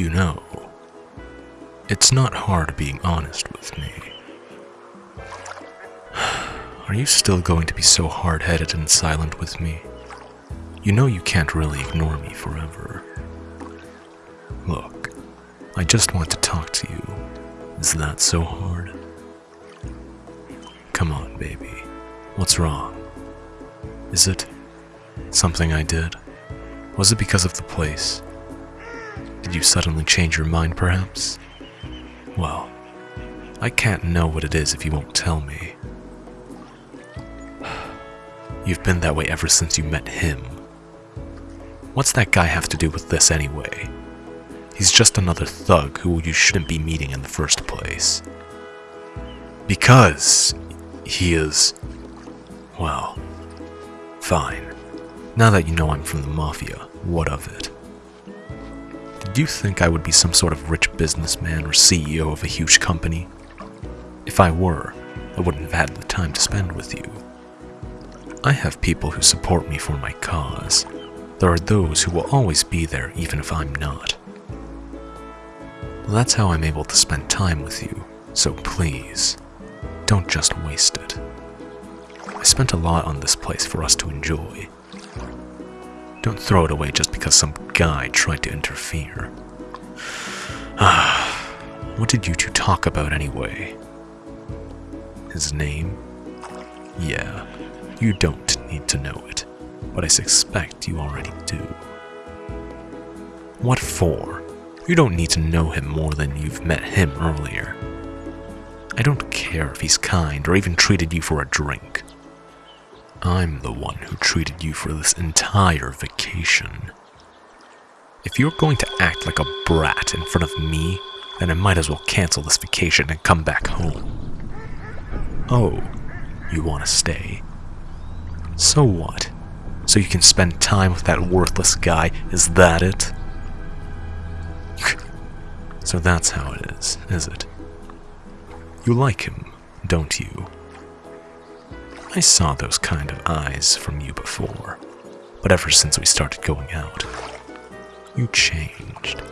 You know, it's not hard being honest with me. Are you still going to be so hard headed and silent with me? You know you can't really ignore me forever. Look, I just want to talk to you. Is that so hard? Come on, baby. What's wrong? Is it something I did? Was it because of the place? Did you suddenly change your mind, perhaps? Well, I can't know what it is if you won't tell me. You've been that way ever since you met him. What's that guy have to do with this anyway? He's just another thug who you shouldn't be meeting in the first place. Because he is. Well, fine. Now that you know I'm from the Mafia, what of it? Did you think I would be some sort of rich businessman or CEO of a huge company? If I were, I wouldn't have had the time to spend with you. I have people who support me for my cause. There are those who will always be there even if I'm not. That's how I'm able to spend time with you, so please, don't just waste it. I spent a lot on this place for us to enjoy. Don't throw it away just because some guy tried to interfere. Ah, what did you two talk about anyway? His name? Yeah, you don't need to know it, but I suspect you already do. What for? You don't need to know him more than you've met him earlier. I don't care if he's kind or even treated you for a drink. I'm the one who treated you for this entire vacation. If you're going to act like a brat in front of me, then I might as well cancel this vacation and come back home. Oh, you want to stay? So what? So you can spend time with that worthless guy, is that it? so that's how it is, is it? You like him, don't you? I saw those kind of eyes from you before, but ever since we started going out, you changed.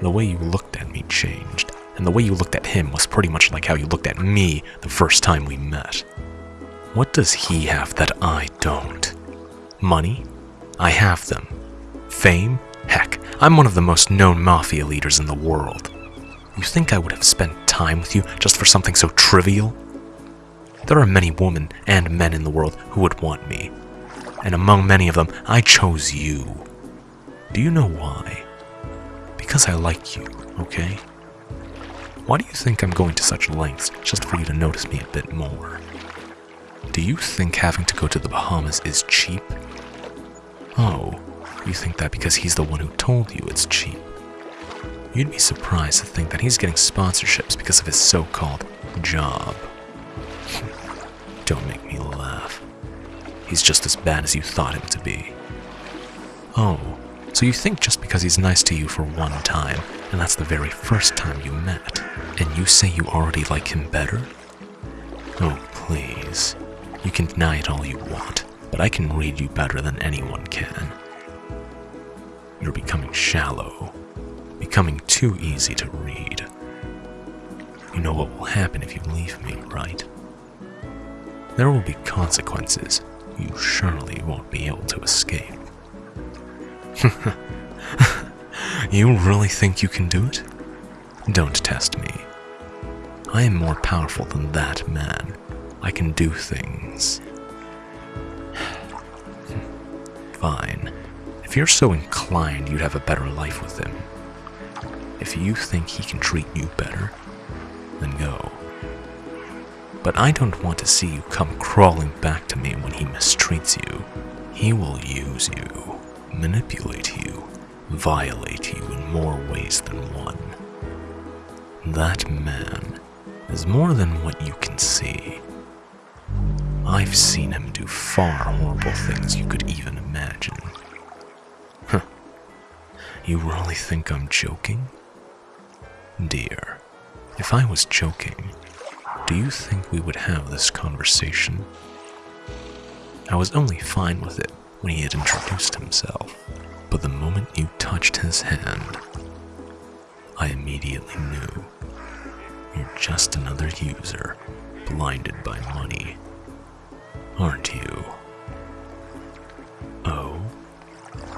The way you looked at me changed, and the way you looked at him was pretty much like how you looked at me the first time we met. What does he have that I don't? Money? I have them. Fame? Heck, I'm one of the most known mafia leaders in the world. You think I would have spent time with you just for something so trivial? There are many women and men in the world who would want me. And among many of them, I chose you. Do you know why? Because I like you, okay? Why do you think I'm going to such lengths just for you to notice me a bit more? Do you think having to go to the Bahamas is cheap? Oh, you think that because he's the one who told you it's cheap. You'd be surprised to think that he's getting sponsorships because of his so-called job. Don't make me laugh. He's just as bad as you thought him to be. Oh, so you think just because he's nice to you for one time, and that's the very first time you met, and you say you already like him better? Oh, please. You can deny it all you want, but I can read you better than anyone can. You're becoming shallow, becoming too easy to read. You know what will happen if you leave me, right? There will be consequences you surely won't be able to escape. you really think you can do it? Don't test me. I am more powerful than that man. I can do things. Fine. If you're so inclined, you'd have a better life with him. If you think he can treat you better, then go. But I don't want to see you come crawling back to me when he mistreats you. He will use you, manipulate you, violate you in more ways than one. That man is more than what you can see. I've seen him do far horrible things you could even imagine. Huh. You really think I'm joking? Dear, if I was joking, do you think we would have this conversation? I was only fine with it when he had introduced himself, but the moment you touched his hand, I immediately knew. You're just another user, blinded by money. Aren't you? Oh?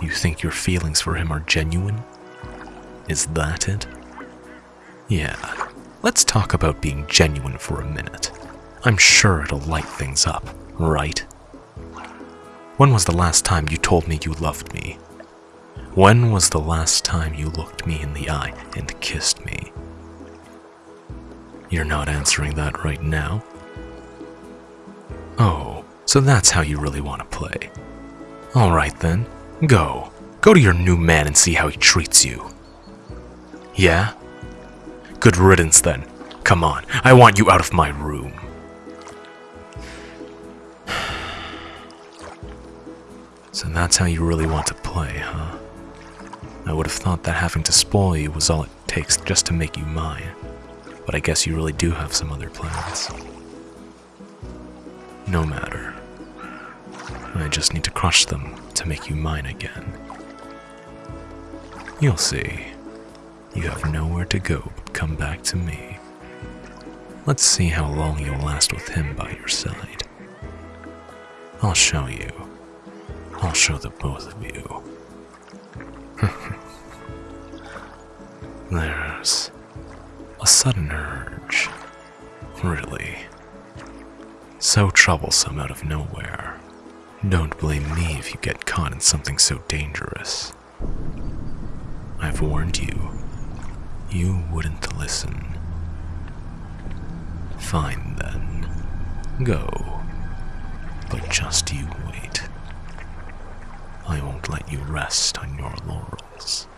You think your feelings for him are genuine? Is that it? Yeah, let's talk about being genuine for a minute. I'm sure it'll light things up, right? When was the last time you told me you loved me? When was the last time you looked me in the eye and kissed me? You're not answering that right now? Oh, so that's how you really want to play. Alright then, go. Go to your new man and see how he treats you. Yeah? Good riddance then. Come on, I want you out of my room. So that's how you really want to play, huh? I would have thought that having to spoil you was all it takes just to make you mine. But I guess you really do have some other plans. No matter. I just need to crush them to make you mine again. You'll see. You have nowhere to go but come back to me. Let's see how long you'll last with him by your side. I'll show you. I'll show the both of you. There's a sudden urge. Really. So troublesome out of nowhere. Don't blame me if you get caught in something so dangerous. I've warned you. You wouldn't listen. Fine then. Go. But just you wait. Let you rest on your laurels.